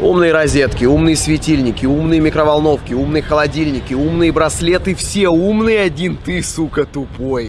Умные розетки, умные светильники, умные микроволновки, умные холодильники, умные браслеты. Все умные, один ты, сука, тупой.